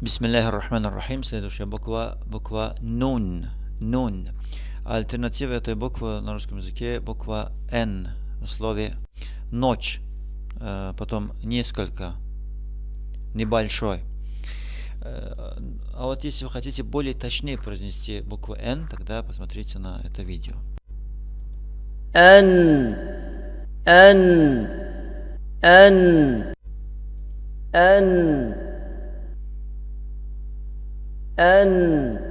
Бисмиллахир Рахманир Рахим. Следующая буква, буква Нун. Нун. Альтернатива этой буквы на русском языке буква Н в слове ночь. Э, потом несколько, небольшой. Э, а вот если вы хотите более точнее произнести букву Н, тогда посмотрите на это видео. Н, Н, Н, Н, أن